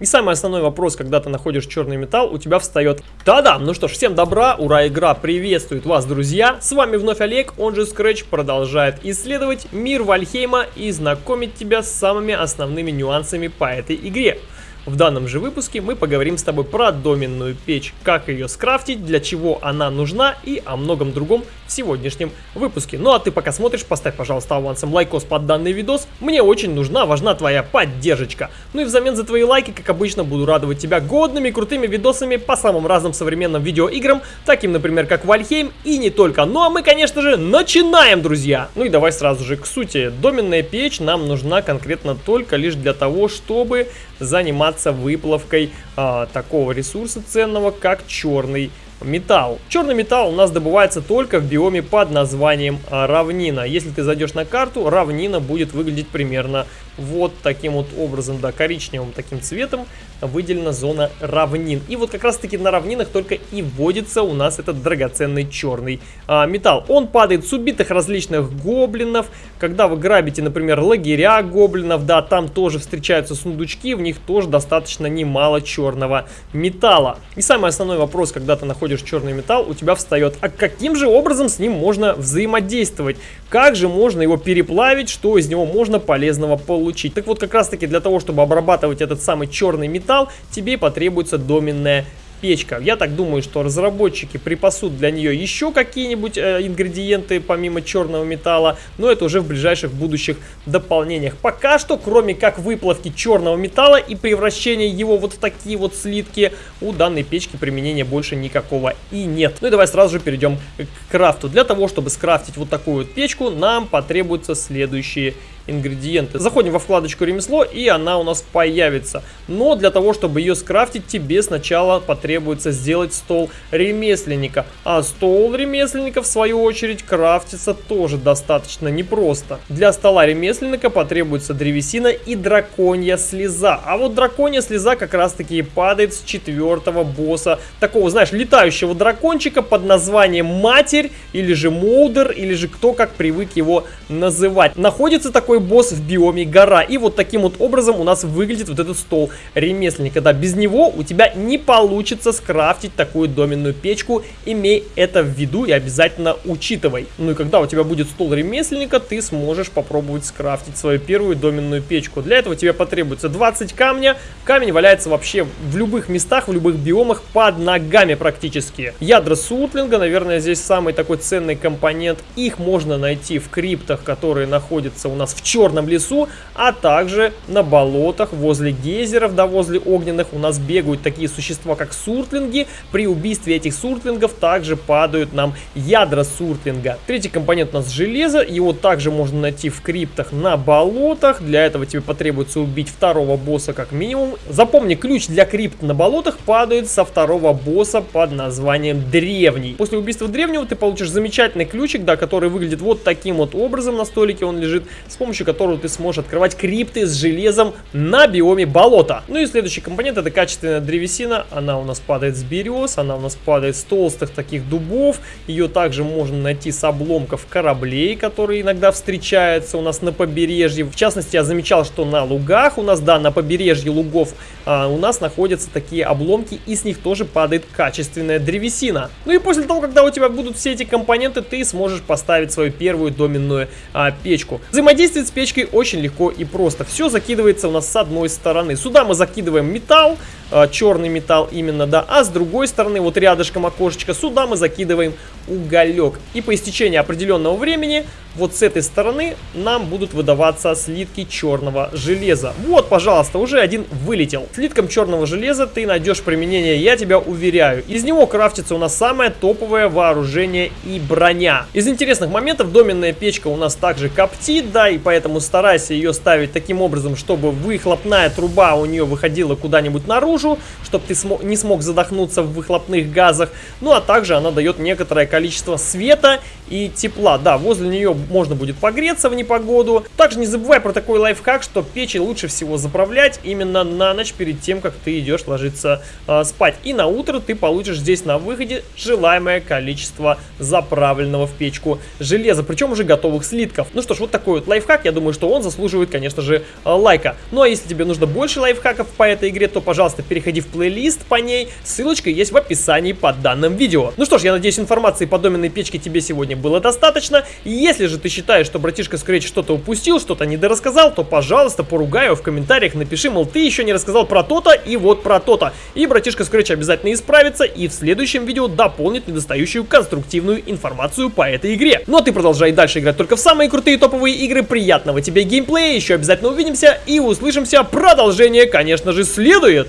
И самый основной вопрос, когда ты находишь черный металл, у тебя встает «Та-да!» Ну что ж, всем добра, ура, игра приветствует вас, друзья! С вами вновь Олег, он же Scratch, продолжает исследовать мир Вальхейма и знакомить тебя с самыми основными нюансами по этой игре. В данном же выпуске мы поговорим с тобой про доменную печь, как ее скрафтить, для чего она нужна и о многом другом в сегодняшнем выпуске. Ну а ты пока смотришь, поставь, пожалуйста, авансом лайкос под данный видос. Мне очень нужна, важна твоя поддержка. Ну и взамен за твои лайки, как обычно, буду радовать тебя годными, крутыми видосами по самым разным современным видеоиграм, таким, например, как Вальхейм и не только. Ну а мы, конечно же, начинаем, друзья! Ну и давай сразу же к сути. Доменная печь нам нужна конкретно только лишь для того, чтобы заниматься выплавкой а, такого ресурса ценного, как черный металл. Черный металл у нас добывается только в биоме под названием а, равнина. Если ты зайдешь на карту, равнина будет выглядеть примерно вот таким вот образом, да, коричневым таким цветом выделена зона равнин. И вот как раз таки на равнинах только и вводится у нас этот драгоценный черный а, металл. Он падает с убитых различных гоблинов. Когда вы грабите, например, лагеря гоблинов, да, там тоже встречаются сундучки, в них тоже достаточно немало черного металла. И самый основной вопрос, когда ты находишь черный металл, у тебя встает, а каким же образом с ним можно взаимодействовать? Как же можно его переплавить, что из него можно полезного получить. Так вот, как раз таки для того, чтобы обрабатывать этот самый черный металл, тебе потребуется доменная печка. Я так думаю, что разработчики припасут для нее еще какие-нибудь э, ингредиенты помимо черного металла, но это уже в ближайших будущих дополнениях. Пока что, кроме как выплавки черного металла и превращения его вот в такие вот слитки, у данной печки применения больше никакого и нет. Ну и давай сразу же перейдем к крафту. Для того, чтобы скрафтить вот такую вот печку, нам потребуются следующие ингредиенты. Заходим во вкладочку ремесло и она у нас появится. Но для того, чтобы ее скрафтить, тебе сначала потребуется сделать стол ремесленника. А стол ремесленника в свою очередь крафтится тоже достаточно непросто. Для стола ремесленника потребуется древесина и драконья слеза. А вот драконья слеза как раз таки падает с четвертого босса. Такого, знаешь, летающего дракончика под названием Матерь или же Молдер или же кто как привык его называть. Находится такой такой босс в биоме гора. И вот таким вот образом у нас выглядит вот этот стол ремесленника. Да, без него у тебя не получится скрафтить такую доменную печку. Имей это в виду и обязательно учитывай. Ну и когда у тебя будет стол ремесленника, ты сможешь попробовать скрафтить свою первую доменную печку. Для этого тебе потребуется 20 камня. Камень валяется вообще в любых местах, в любых биомах, под ногами практически. Ядра сутлинга, наверное, здесь самый такой ценный компонент. Их можно найти в криптах, которые находятся у нас в черном лесу, а также на болотах возле гейзеров, да возле огненных у нас бегают такие существа, как суртлинги. При убийстве этих суртлингов также падают нам ядра суртлинга. Третий компонент у нас железо, его также можно найти в криптах на болотах. Для этого тебе потребуется убить второго босса как минимум. Запомни, ключ для крипт на болотах падает со второго босса под названием Древний. После убийства Древнего ты получишь замечательный ключик, да, который выглядит вот таким вот образом на столике он лежит, с помощью помощью которого ты сможешь открывать крипты с железом на биоме болота. Ну и следующий компонент это качественная древесина. Она у нас падает с берез, она у нас падает с толстых таких дубов. Ее также можно найти с обломков кораблей, которые иногда встречаются у нас на побережье. В частности, я замечал, что на лугах у нас, да, на побережье лугов а, у нас находятся такие обломки, и с них тоже падает качественная древесина. Ну и после того, когда у тебя будут все эти компоненты, ты сможешь поставить свою первую доменную а, печку. Взаимодействие с печкой очень легко и просто. Все закидывается у нас с одной стороны. Сюда мы закидываем металл, э, черный металл именно, да. А с другой стороны, вот рядышком окошечка, сюда мы закидываем уголек. И по истечении определенного времени, вот с этой стороны, нам будут выдаваться слитки черного железа. Вот, пожалуйста, уже один вылетел. Слитком черного железа ты найдешь применение, я тебя уверяю. Из него крафтится у нас самое топовое вооружение и броня. Из интересных моментов доменная печка у нас также коптит, да, и поэтому старайся ее ставить таким образом, чтобы выхлопная труба у нее выходила куда-нибудь наружу, чтобы ты смо не смог задохнуться в выхлопных газах. Ну, а также она дает некоторое количество света и тепла. Да, возле нее можно будет погреться в непогоду. Также не забывай про такой лайфхак, что печи лучше всего заправлять именно на ночь перед тем, как ты идешь ложиться э, спать. И на утро ты получишь здесь на выходе желаемое количество заправленного в печку железа, причем уже готовых слитков. Ну что ж, вот такой вот лайфхак. Я думаю, что он заслуживает, конечно же, э, лайка. Ну а если тебе нужно больше лайфхаков по этой игре, то, пожалуйста, переходи в плейлист по ней, ссылочка есть в описании под данным видео. Ну что ж, я надеюсь, информации по доменной печке тебе сегодня было достаточно. Если же ты считаешь, что братишка Scratch что-то упустил, что-то недорассказал, то, пожалуйста, поругай его в комментариях, напиши, мол, ты еще не рассказал про то-то и вот про то-то. И братишка Scratch обязательно исправится и в следующем видео дополнит недостающую конструктивную информацию по этой игре. Ну а ты продолжай дальше играть только в самые крутые топовые игры. Приятного тебе геймплея, еще обязательно увидимся и услышимся. Продолжение, конечно же, следует.